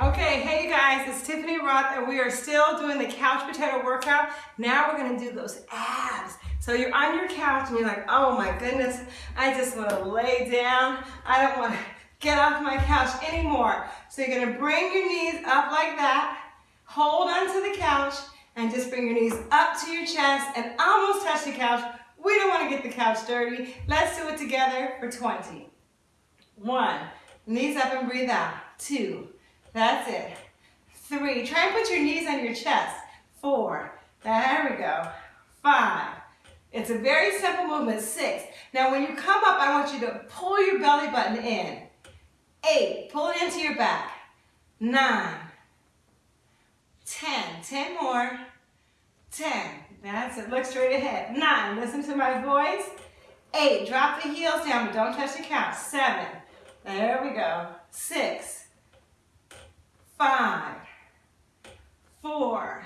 Okay, hey you guys, it's Tiffany Rothe and we are still doing the couch potato workout. Now we're gonna do those abs. So you're on your couch and you're like, oh my goodness, I just wanna lay down. I don't wanna get off my couch anymore. So you're gonna bring your knees up like that, hold onto the couch, and just bring your knees up to your chest and almost touch the couch. We don't wanna get the couch dirty. Let's do it together for 20. One, knees up and breathe out. Two, that's it. Three, try and put your knees on your chest. Four, there we go. Five, it's a very simple movement. Six, now when you come up, I want you to pull your belly button in. Eight, pull it into your back. Nine, ten, ten more. Ten, that's it, look straight ahead. Nine, listen to my voice. Eight, drop the heels down, but don't touch the couch. Seven, there we go. Six, five, four,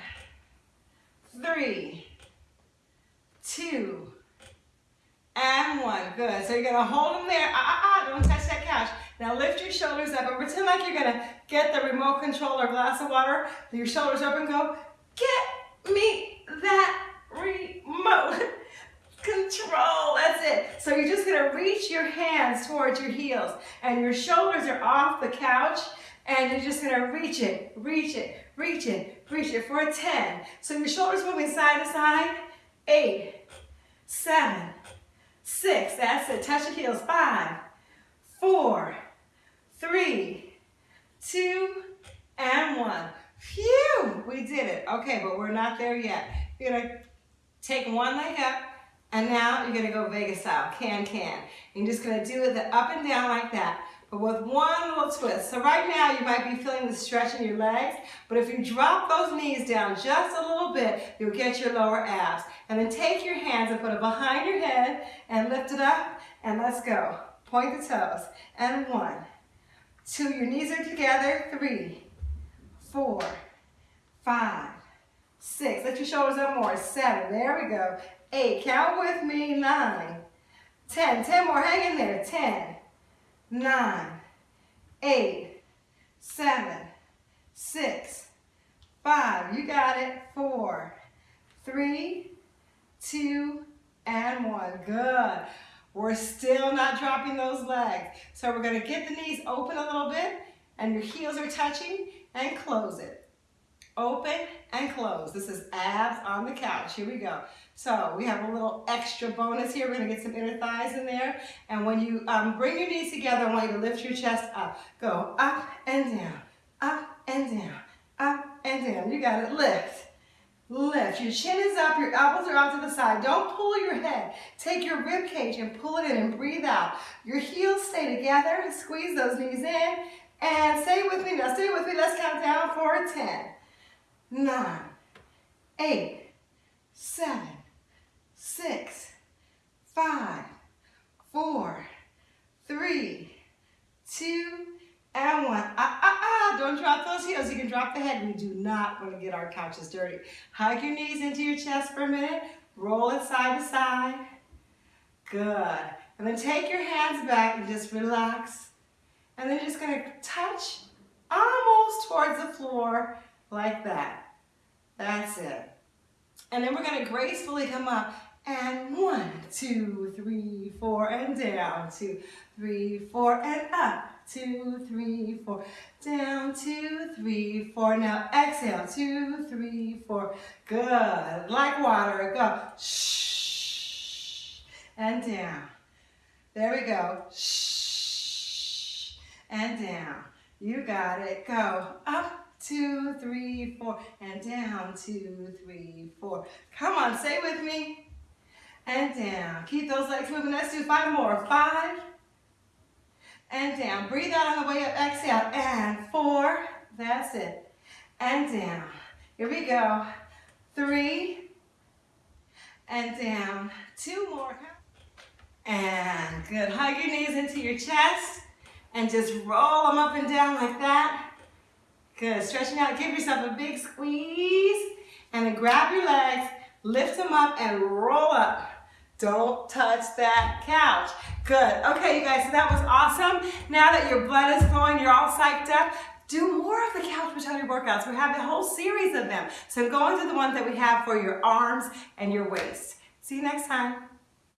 three, two, and one. Good. So you're going to hold them there. Ah, ah, ah, don't touch that couch. Now lift your shoulders up and pretend like you're going to get the remote control or glass of water. Your shoulders up and Go, get me that remote control. That's it. So you're just going to reach your hands towards your heels and your shoulders are off the couch and you're just gonna reach it, reach it, reach it, reach it for a 10. So your shoulders moving side to side. Eight, seven, six, that's it. Touch the heels. Five, four, three, two, and one. Phew, we did it. Okay, but we're not there yet. You're gonna take one leg up, and now you're gonna go Vegas style, can, can. You're just gonna do it up and down like that but with one little twist. So right now you might be feeling the stretch in your legs, but if you drop those knees down just a little bit, you'll get your lower abs. And then take your hands and put it behind your head and lift it up, and let's go. Point the toes. And one, two, your knees are together, three, four, five, six. Let your shoulders up more, seven, there we go. Eight, count with me, nine, ten, ten more, hang in there, ten, nine, eight, seven, six, five, you got it, four, three, two, and one. Good. We're still not dropping those legs. So we're gonna get the knees open a little bit and your heels are touching and close it. Open and close. This is abs on the couch. Here we go. So we have a little extra bonus here. We're gonna get some inner thighs in there. And when you um, bring your knees together, I want you to lift your chest up. Go up and down, up and down, up and down. You got it, lift. Lift. Your chin is up, your elbows are out to the side. Don't pull your head. Take your rib cage and pull it in and breathe out. Your heels stay together. Squeeze those knees in. And stay with me now. Stay with me. Let's count down for 10 nine, eight, seven, six, five, four, three, two, and one. Ah, ah, ah, don't drop those heels. You can drop the head. We do not want to get our couches dirty. Hug your knees into your chest for a minute. Roll it side to side. Good. And then take your hands back and just relax. And then just going to touch almost towards the floor like that. That's it. And then we're gonna gracefully come up and one, two, three, four, and down, two, three, four, and up, two, three, four, down, two, three, four. Now exhale, two, three, four. Good, like water, go. Shh, and down. There we go. Shh, and down. You got it. Go up, two, three, four, and down, two, three, four. Come on, stay with me. And down. Keep those legs moving. Let's do five more. Five, and down. Breathe out on the way up. Exhale, and four. That's it. And down. Here we go. Three, and down. Two more. And good. Hug your knees into your chest and just roll them up and down like that. Good, stretching out, give yourself a big squeeze, and then grab your legs, lift them up, and roll up. Don't touch that couch. Good, okay you guys, so that was awesome. Now that your blood is flowing, you're all psyched up, do more of the Brutality workouts. We have a whole series of them. So going through the ones that we have for your arms and your waist. See you next time.